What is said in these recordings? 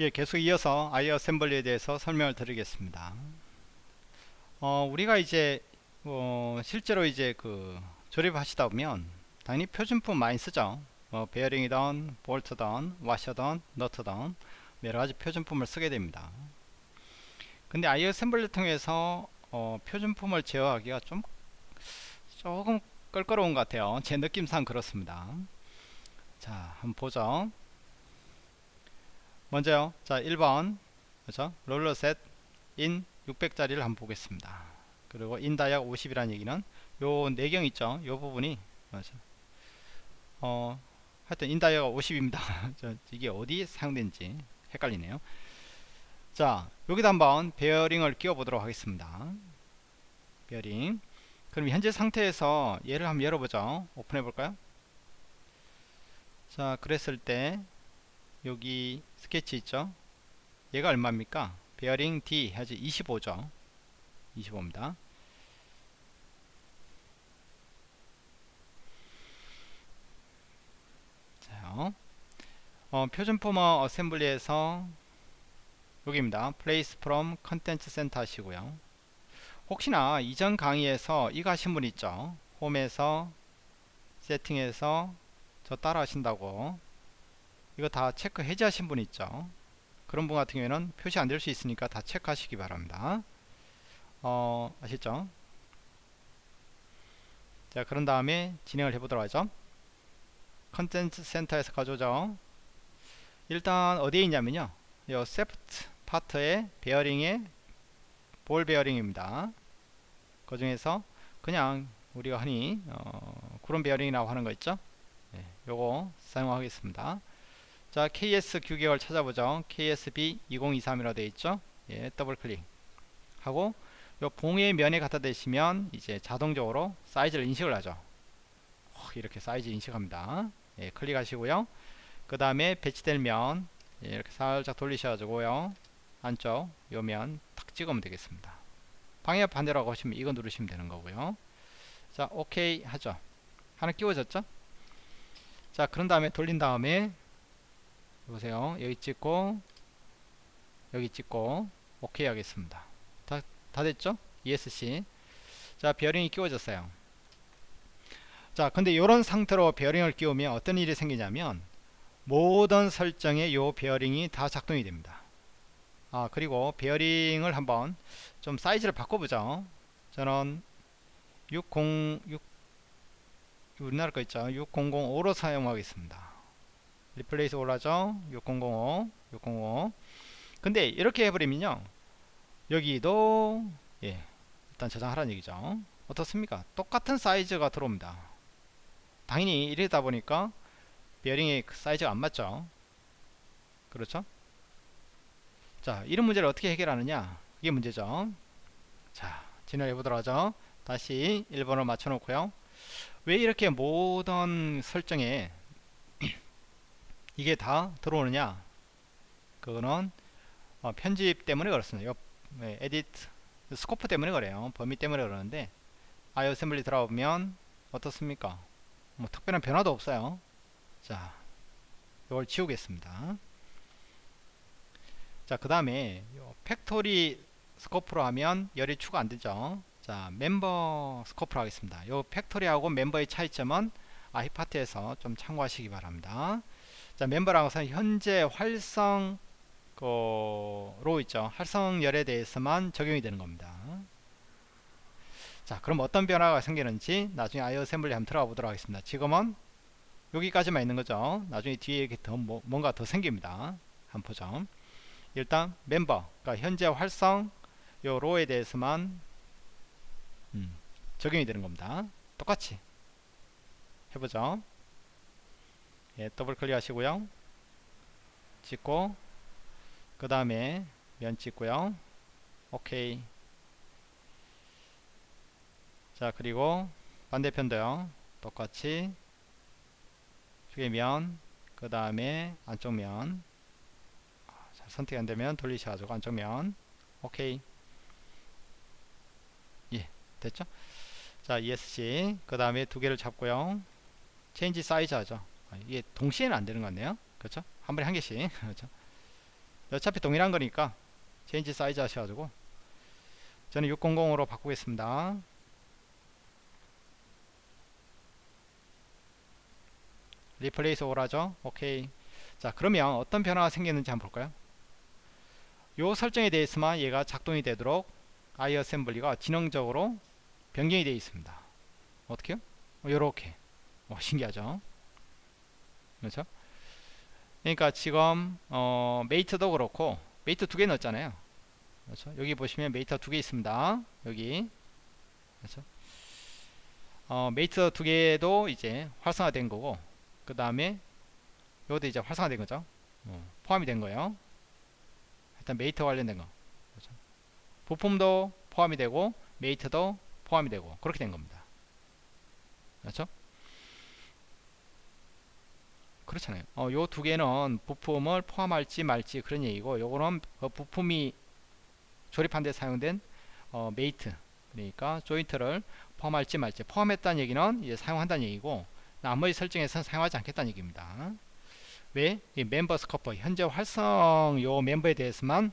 예, 계속 이어서 아이 어 셈블리에 대해서 설명을 드리겠습니다. 어, 우리가 이제 어, 실제로 이제 그 조립하시다 보면 당연히 표준품 많이 쓰죠. 뭐 베어링이든 볼트든 와셔든 너트든 여러가지 표준품을 쓰게 됩니다. 근데 아이 어 셈블리 통해서 어, 표준품을 제어하기가 좀 조금 껄끄러운 것 같아요. 제 느낌상 그렇습니다. 자, 한번 보죠. 먼저요. 자, 1번. 그죠? roller set인 600짜리를 한번 보겠습니다. 그리고 in dia가 50이라는 얘기는 요 내경 있죠? 요 부분이 맞아. 어, 하여튼 in dia가 50입니다. 이게 어디 사용된지 헷갈리네요. 자, 여기다 한번 베어링을 끼워 보도록 하겠습니다. 베어링. 그럼 현재 상태에서 얘를 한번 열어보죠. 오픈해 볼까요? 자, 그랬을 때 여기 스케치 있죠? 얘가 얼마입니까? 베어링 D 해야지 25죠? 25입니다. 자, 어, 표준 포머 assembly에서 여기입니다. Place from content center 하시고요. 혹시나 이전 강의에서 이거 하신 분 있죠? 홈에서 세팅해서 저 따라 하신다고 이거 다 체크 해제하신 분 있죠? 그런 분 같은 경우에는 표시 안 될 수 있으니까 다 체크하시기 바랍니다. 어 아셨죠? 자 그런 다음에 진행을 해보도록 하죠. 컨텐츠 센터에서 가져오죠. 일단 어디에 있냐면요. 요 세프트 파트의 베어링의 볼 베어링입니다. 그 중에서 그냥 우리가 흔히 어, 구름 베어링이라고 하는 거 있죠? 네, 요거 사용하겠습니다 자 KS 규격을 찾아보죠. KSB 2023이라고 되어 있죠? 예, 더블 클릭 하고 요 봉의 면에 갖다 대시면 이제 자동적으로 사이즈를 인식을 하죠. 이렇게 사이즈 인식합니다. 예, 클릭하시고요. 그 다음에 배치될 면 예, 이렇게 살짝 돌리셔가지고요. 안쪽 요 면 탁 찍으면 되겠습니다. 방향 반대로 하시면 이거 누르시면 되는 거고요. 자 오케이 하죠. 하나 끼워졌죠? 자 그런 다음에 돌린 다음에 보세요. 여기 찍고 여기 찍고 오케이 하겠습니다. 다, 다 됐죠? ESC 자 베어링이 끼워졌어요. 자 근데 이런 상태로 베어링을 끼우면 어떤 일이 생기냐면 모든 설정에 요 베어링이 다 작동이 됩니다. 아 그리고 베어링을 한번 좀 사이즈를 바꿔보죠. 저는 60 6 우리나라 거 있죠? 6005로 사용하겠습니다 replace all 하죠? 6005 6005 근데 이렇게 해버리면요. 여기도 예 일단 저장하라는 얘기죠. 어떻습니까? 똑같은 사이즈가 들어옵니다. 당연히 이러다 보니까 베어링의 그 사이즈가 안 맞죠? 그렇죠? 자 이런 문제를 어떻게 해결하느냐? 이게 문제죠. 자 진행해 보도록 하죠. 다시 1번을 맞춰 놓고요. 왜 이렇게 모든 설정에 이게 다 들어오느냐? 그거는 어, 편집 때문에 그렇습니다. 요 네, edit scope 때문에 그래요. 범위 때문에 그러는데 iAssembly 들어오면 어떻습니까? 뭐 특별한 변화도 없어요. 자 이걸 지우겠습니다. 자 그 다음에 factory scope로 하면 열이 추가 안되죠. 자 member scope로 하겠습니다. 요 factory하고 member의 차이점은 iPart에서 좀 참고하시기 바랍니다 자 멤버라고서 현재 활성 로 있죠. 활성열에 대해서만 적용이 되는 겁니다. 자 그럼 어떤 변화가 생기는지 나중에 아이어 셈블리 한번 들어가 보도록 하겠습니다. 지금은 여기까지만 있는 거죠. 나중에 뒤에 이렇게 더 뭐, 뭔가 더 생깁니다. 한번 보죠. 일단 멤버 그러니까 현재 활성 요 로에 대해서만 음, 적용이 되는 겁니다. 똑같이 해보죠 예, 더블 클릭 하시고요. 찍고 그 다음에 면 찍고요. 오케이. 자 그리고 반대편도요. 똑같이 쪽에 면그 다음에 안쪽 면. 자, 선택 안되면 돌리셔가지고 안쪽 면. 오케이. 예 됐죠? 자 ESC 그 다음에 두 개를 잡고요. change size 하죠. 아, 이게 동시에는 안 되는 것 같네요. 그렇죠? 한 번에 한 개씩. 그렇죠? 어차피 동일한 거니까 change size 하셔가지고 저는 600으로 바꾸겠습니다. replace all 하죠? 오케이 자 그러면 어떤 변화가 생겼는지 한번 볼까요? 요 설정에 대해서만 얘가 작동이 되도록 iAssembly가 지능적으로 변경이 되어 있습니다. 어떻게요? 요렇게. 어, 신기하죠 그렇죠? 그러니까 지금 어, mate도 그렇고 mate 두 개 넣었잖아요. 그렇죠? 여기 보시면 mate 두개 있습니다. 여기. 그렇죠? 어, mate 두 개도 이제 활성화된 거고 그 다음에 이것도 이제 활성화된 거죠. 어, 포함이 된 거예요. 일단 mate 관련된 거. 그렇죠? 부품도 포함이 되고 mate도 포함이 되고 그렇게 된 겁니다. 그렇죠 그렇잖아요. 어, 요 두 개는 부품을 포함할지 말지 그런 얘기고 요거는 그 부품이 조립한 데 사용된 어, mate 그러니까 조인트를 포함할지 말지. 포함했다는 얘기는 이제 사용한다는 얘기고 나머지 설정에서는 사용하지 않겠다는 얘기입니다. 왜? 이 member scope 현재 활성 요 멤버에 대해서만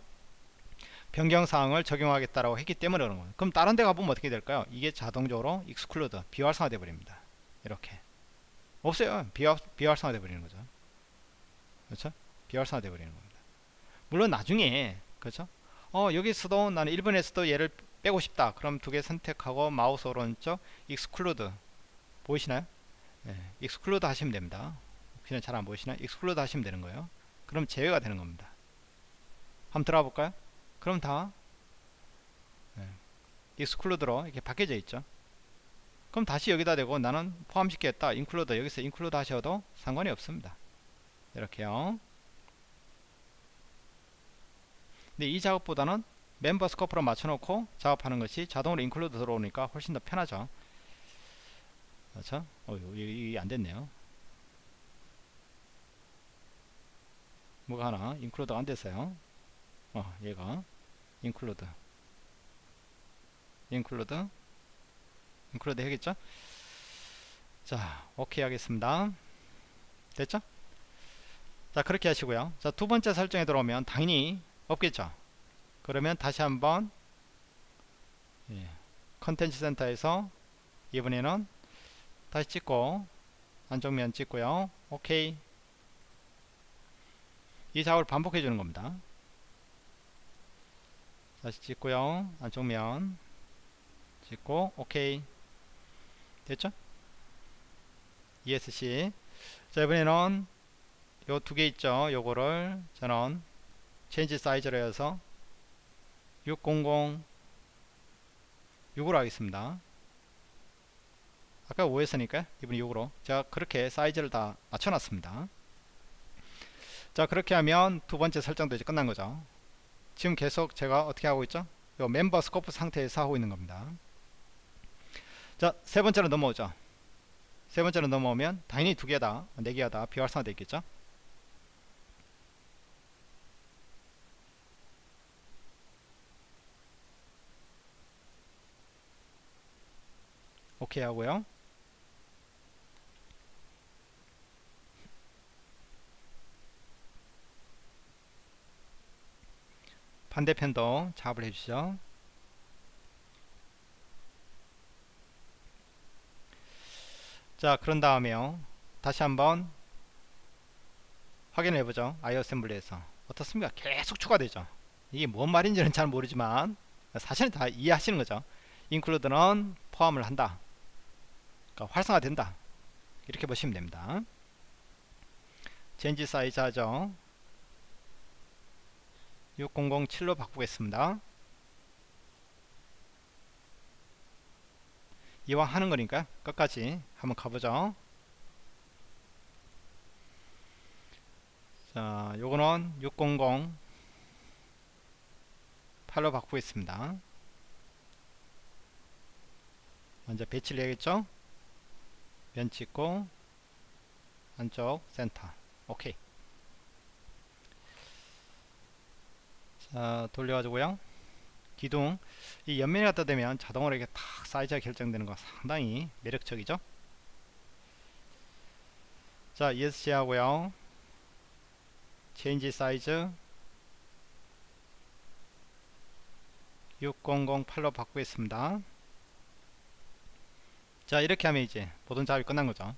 변경사항을 적용하겠다라고 했기 때문에 그런 거예요. 그럼 다른 데 가보면 어떻게 될까요? 이게 자동적으로 exclude 비활성화 돼 버립니다. 이렇게 없어요. 비활, 비활성화 돼 버리는 거죠. 그렇죠? 비활성화 돼 버리는 겁니다. 물론 나중에 그렇죠? 어 여기서도 나는 1번에서도 얘를 빼고 싶다. 그럼 두 개 선택하고 마우스 오른쪽 exclude 보이시나요? 예, exclude 하시면 됩니다. 혹시나 잘 안 보이시나? exclude 하시면 되는 거예요. 그럼 제외가 되는 겁니다. 한번 들어가 볼까요? 그럼 다 예, exclude로 이렇게 바뀌어져 있죠 그럼 다시 여기다 대고 나는 포함시켰다. include 여기서 include 하셔도 상관이 없습니다. 이렇게요. 근데 이 작업보다는 member scope로 맞춰놓고 작업하는 것이 자동으로 include 들어오니까 훨씬 더 편하죠. 그렇죠? 어, 이게 안됐네요. 뭐가 하나? include가 안됐어요. 어 얘가 include include include 해야겠죠? 자 오케이 하겠습니다. 됐죠? 자 그렇게 하시고요. 자 두 번째 설정에 들어오면 당연히 없겠죠? 그러면 다시 한번 예, 컨텐츠 센터에서 이번에는 다시 찍고 안쪽면 찍고요. 오케이. 이 작업을 반복해 주는 겁니다. 다시 찍고요. 안쪽면 찍고 오케이 됐죠? ESC 자 이번에는 요 두 개 있죠? 요거를. 저는 change size로 해서 600 6으로 하겠습니다. 아까 5였으니까 이번에 6으로. 제가 그렇게 사이즈를 다 맞춰 놨습니다. 자 그렇게 하면 두 번째 설정도 이제 끝난 거죠. 지금 계속 제가 어떻게 하고 있죠? 요 member scope 상태에서 하고 있는 겁니다 자 세 번째로 넘어오죠. 세 번째로 넘어오면 당연히 두 개다 네 개가 다 비활성화 되어 있겠죠? 오케이 하고요. 반대편도 작업을 해주시죠 자 그런 다음에요. 다시 한번 확인해 보죠. iAssembly에서. 어떻습니까? 계속 추가되죠. 이게 뭔 말인지는 잘 모르지만 사실은 다 이해하시는 거죠. include는 포함을 한다. 그러니까 활성화된다. 이렇게 보시면 됩니다. change size 하죠 6007로 바꾸겠습니다 이왕 하는 거니까 끝까지 한번 가보죠. 자 요거는 600 8로 바꾸겠습니다. 먼저 배치를 해야겠죠? 면 찍고 안쪽 센터. 오케이. 자 돌려가지고요 기둥 이 옆면이 갖다 대면 자동으로 이렇게 탁 사이즈가 결정되는 거 상당히 매력적이죠? 자 ESC 하고요. 체인지 사이즈. 6008로 바꾸겠습니다. 자 이렇게 하면 이제 모든 작업이 끝난 거죠.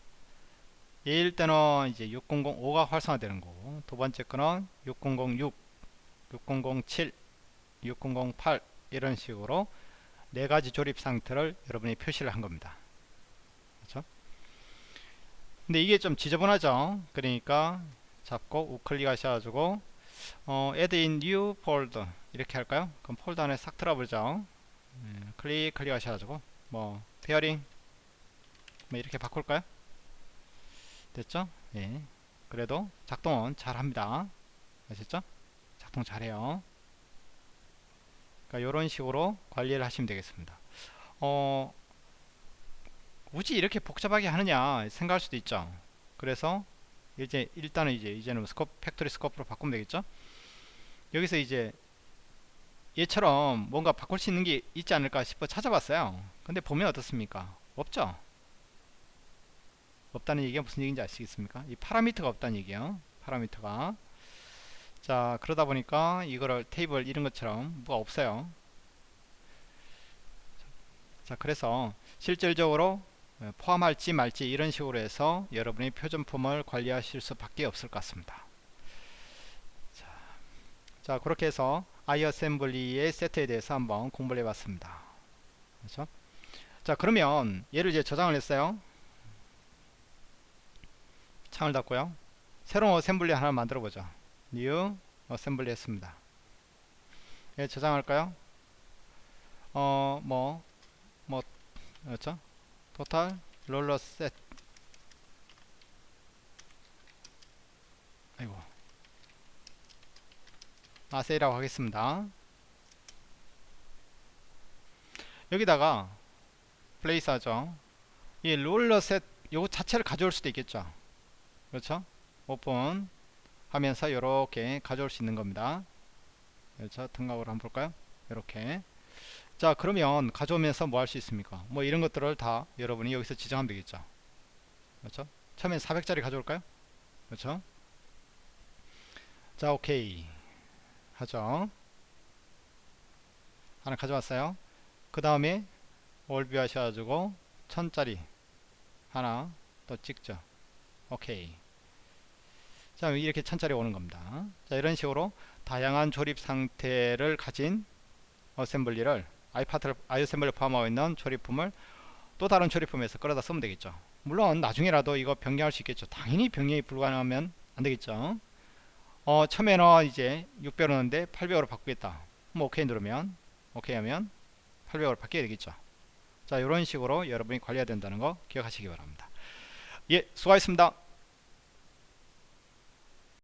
얘일 때는 이제 6005가 활성화되는 거고 두 번째 거는 6006 6007 6008 이런 식으로 네 가지 조립 상태를 여러분이 표시를 한 겁니다. 그렇죠? 근데 이게 좀 지저분하죠? 그러니까 잡고 우클릭 하셔가지고 어, add in new folder 이렇게 할까요? 그럼 폴더 안에 싹 들어보죠. 음, 클릭 클릭 하셔가지고 뭐 베어링 뭐 이렇게 바꿀까요? 됐죠? 예. 그래도 작동은 잘 합니다. 아셨죠? 작동 잘해요 그러니까 이런 식으로 관리를 하시면 되겠습니다. 어 굳이 이렇게 복잡하게 하느냐 생각할 수도 있죠. 그래서 이제 일단은 이제 이제는 scope factory scope로 바꾸면 되겠죠? 여기서 이제 얘처럼 뭔가 바꿀 수 있는 게 있지 않을까 싶어 찾아봤어요. 근데 보면 어떻습니까? 없죠? 없다는 얘기가 무슨 얘기인지 아시겠습니까? 이 파라미터가 없다는 얘기예요. 파라미터가 자 그러다 보니까 이거를 테이블 이런 것처럼 뭐가 없어요. 자 그래서 실질적으로 포함할지 말지 이런 식으로 해서 여러분이 표준품을 관리하실 수밖에 없을 것 같습니다. 자, 자 그렇게 해서 아이어셈블리의 세트에 대해서 한번 공부를 해봤습니다. 그렇죠? 자 그러면 얘를 이제 저장을 했어요. 창을 닫고요. 새로운 assembly 하나 만들어 보죠 new assembly 했습니다. 예, 저장할까요? 어 뭐뭐 뭐, 그렇죠? total roller set 아이고. assy라고 하겠습니다. 여기다가 place 하죠. 이 roller set 요거 자체를 가져올 수도 있겠죠. 그렇죠? 오픈 하면서 이렇게 가져올 수 있는 겁니다. 그렇죠 등각으로 한번 볼까요? 이렇게. 자 그러면 가져오면서 뭐 할 수 있습니까? 뭐 이런 것들을 다 여러분이 여기서 지정하면 되겠죠. 그렇죠? 처음엔 400짜리 가져올까요? 그렇죠? 자 오케이. 하죠. 하나 가져왔어요. 그 다음에 all view 하셔가지고 1000짜리 하나 또 찍죠. 오케이 자 이렇게 천짜리 오는 겁니다. 자 이런 식으로 다양한 조립 상태를 가진 assembly를 iPart를 iAssembly 포함하고 있는 조립품을 또 다른 조립품에서 끌어다 쓰면 되겠죠. 물론 나중에라도 이거 변경할 수 있겠죠. 당연히 변경이 불가능하면 안 되겠죠. 어 처음에는 이제 600원인데 800으로 바꾸겠다. 뭐 오케이 누르면 오케이 하면 800으로 바뀌어야 되겠죠. 자 이런 식으로 여러분이 관리해야 된다는 거 기억하시기 바랍니다. 예 수고하셨습니다